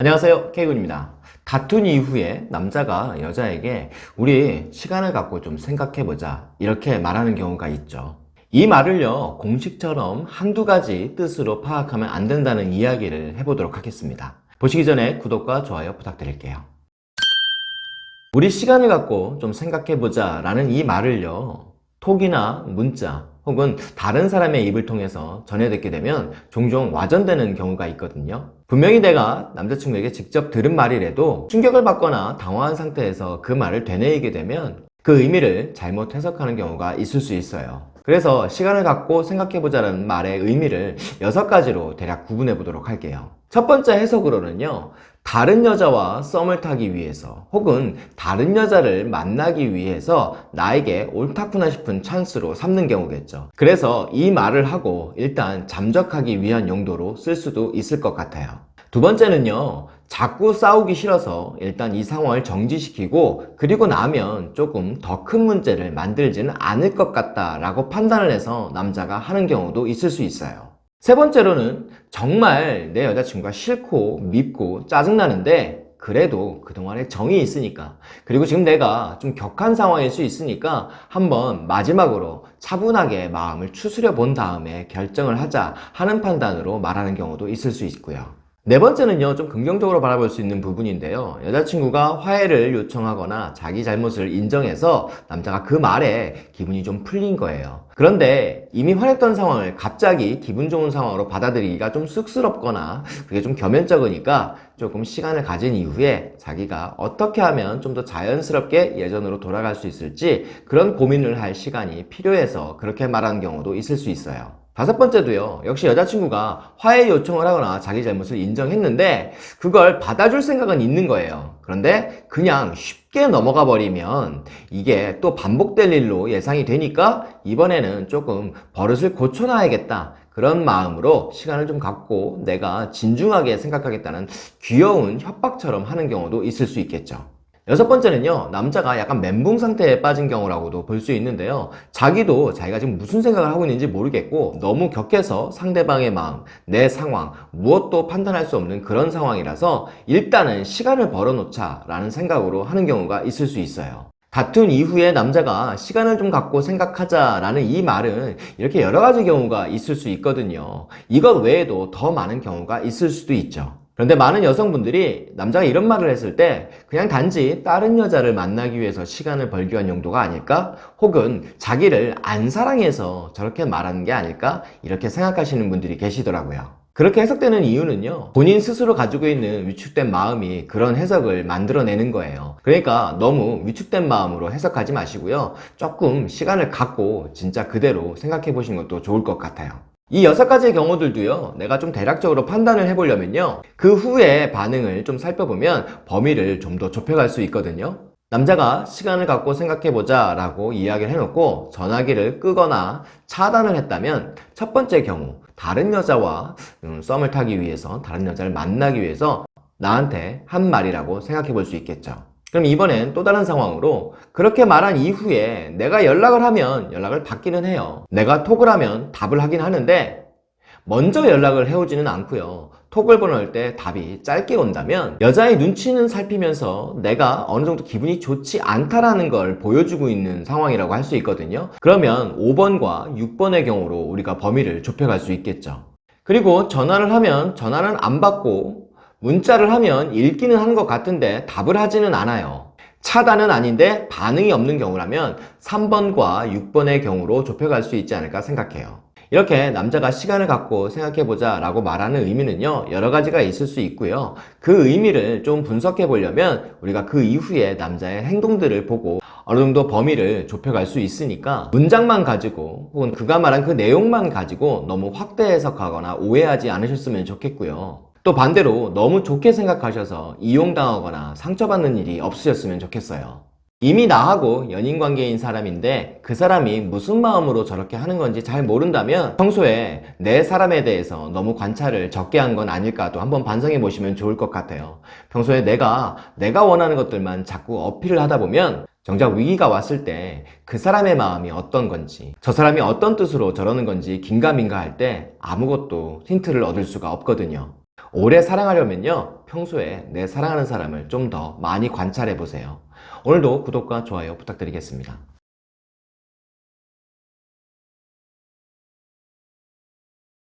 안녕하세요 K군입니다. 다툰 이후에 남자가 여자에게 우리 시간을 갖고 좀 생각해보자. 이렇게 말하는 경우가 있죠. 이 말을요 공식처럼 한두 가지 뜻으로 파악하면 안 된다는 이야기를 해보도록 하겠습니다. 보시기 전에 구독과 좋아요 부탁드릴게요 우리 시간을 갖고 좀 생각해보자 라는 이 말을요 톡이나 문자 혹은 다른 사람의 입을 통해서 전해 듣게 되면 종종 와전되는 경우가 있거든요. 분명히 내가 남자친구에게 직접 들은 말이라도 충격을 받거나 당황한 상태에서 그 말을 되뇌이게 되면 그 의미를 잘못 해석하는 경우가 있을 수 있어요 그래서 시간을 갖고 생각해보자는 말의 의미를 여섯 가지로 대략 구분해 보도록 할게요. 첫 번째 해석으로는요 다른 여자와 썸을 타기 위해서 혹은 다른 여자를 만나기 위해서 나에게 옳다구나 싶은 찬스로 삼는 경우겠죠. 그래서 이 말을 하고 일단 잠적하기 위한 용도로 쓸 수도 있을 것 같아요 두 번째는요 자꾸 싸우기 싫어서 일단 이 상황을 정지시키고 그리고 나면 조금 더 큰 문제를 만들지는 않을 것 같다 라고 판단을 해서 남자가 하는 경우도 있을 수 있어요. 세 번째로는 정말 내 여자친구가 싫고 밉고 짜증나는데 그래도 그동안에 정이 있으니까 그리고 지금 내가 좀 격한 상황일 수 있으니까 한번 마지막으로 차분하게 마음을 추스려 본 다음에 결정을 하자 하는 판단으로 말하는 경우도 있을 수 있고요 네 번째는요 좀 긍정적으로 바라볼 수 있는 부분인데요. 여자친구가 화해를 요청하거나 자기 잘못을 인정해서 남자가 그 말에 기분이 좀 풀린 거예요. 그런데 이미 화냈던 상황을 갑자기 기분 좋은 상황으로 받아들이기가 좀 쑥스럽거나 그게 좀 겸연쩍으니까 조금 시간을 가진 이후에 자기가 어떻게 하면 좀 더 자연스럽게 예전으로 돌아갈 수 있을지 그런 고민을 할 시간이 필요해서 그렇게 말하는 경우도 있을 수 있어요 다섯 번째도요 역시 여자친구가 화해 요청을 하거나 자기 잘못을 인정했는데 그걸 받아줄 생각은 있는 거예요. 그런데 그냥 쉽게 넘어가 버리면 이게 또 반복될 일로 예상이 되니까 이번에는 조금 버릇을 고쳐놔야겠다. 그런 마음으로 시간을 좀 갖고 내가 진중하게 생각하겠다는 귀여운 협박처럼 하는 경우도 있을 수 있겠죠 여섯 번째는요 남자가 약간 멘붕 상태에 빠진 경우라고도 볼 수 있는데요. 자기도 자기가 지금 무슨 생각을 하고 있는지 모르겠고 너무 격해서 상대방의 마음, 내 상황 무엇도 판단할 수 없는 그런 상황이라서 일단은 시간을 벌어놓자 라는 생각으로 하는 경우가 있을 수 있어요. 다툰 이후에 남자가 시간을 좀 갖고 생각하자 라는 이 말은 이렇게 여러 가지 경우가 있을 수 있거든요. 이것 외에도 더 많은 경우가 있을 수도 있죠 그런데 많은 여성분들이 남자가 이런 말을 했을 때 그냥 단지 다른 여자를 만나기 위해서 시간을 벌기 위한 용도가 아닐까? 혹은 자기를 안 사랑해서 저렇게 말하는 게 아닐까? 이렇게 생각하시는 분들이 계시더라고요. 그렇게 해석되는 이유는요 본인 스스로 가지고 있는 위축된 마음이 그런 해석을 만들어내는 거예요 그러니까 너무 위축된 마음으로 해석하지 마시고요 조금 시간을 갖고 진짜 그대로 생각해 보시는 것도 좋을 것 같아요 이 여섯 가지의 경우들도요 내가 좀 대략적으로 판단을 해보려면요 그 후에 반응을 좀 살펴보면 범위를 좀 더 좁혀갈 수 있거든요. 남자가 시간을 갖고 생각해보자 라고 이야기를 해놓고 전화기를 끄거나 차단을 했다면 첫 번째 경우 다른 여자와 음, 썸을 타기 위해서 다른 여자를 만나기 위해서 나한테 한 말이라고 생각해 볼 수 있겠죠 그럼 이번엔 또 다른 상황으로 그렇게 말한 이후에 내가 연락을 하면 연락을 받기는 해요. 내가 톡을 하면 답을 하긴 하는데 먼저 연락을 해오지는 않고요. 톡을 보낼 때 답이 짧게 온다면 여자의 눈치는 살피면서 내가 어느 정도 기분이 좋지 않다라는 걸 보여주고 있는 상황이라고 할 수 있거든요. 그러면 5번과 6번의 경우로 우리가 범위를 좁혀갈 수 있겠죠. 그리고 전화를 하면 전화는 안 받고 문자를 하면 읽기는 하는 것 같은데 답을 하지는 않아요. 차단은 아닌데 반응이 없는 경우라면 3번과 6번의 경우로 좁혀갈 수 있지 않을까 생각해요. 이렇게 남자가 시간을 갖고 생각해보자 라고 말하는 의미는요 여러 가지가 있을 수 있고요. 그 의미를 좀 분석해 보려면 우리가 그 이후에 남자의 행동들을 보고 어느 정도 범위를 좁혀갈 수 있으니까 문장만 가지고 혹은 그가 말한 그 내용만 가지고 너무 확대 해석하거나 오해하지 않으셨으면 좋겠고요 또 반대로 너무 좋게 생각하셔서 이용당하거나 상처받는 일이 없으셨으면 좋겠어요. 이미 나하고 연인관계인 사람인데 그 사람이 무슨 마음으로 저렇게 하는 건지 잘 모른다면 평소에 내 사람에 대해서 너무 관찰을 적게 한 건 아닐까도 한번 반성해 보시면 좋을 것 같아요. 평소에 내가 내가 원하는 것들만 자꾸 어필을 하다 보면 정작 위기가 왔을 때 그 사람의 마음이 어떤 건지 저 사람이 어떤 뜻으로 저러는 건지 긴가민가 할 때 아무것도 힌트를 얻을 수가 없거든요 오래 사랑하려면요 평소에 내 사랑하는 사람을 좀 더 많이 관찰해 보세요. 오늘도 구독과 좋아요 부탁드리겠습니다.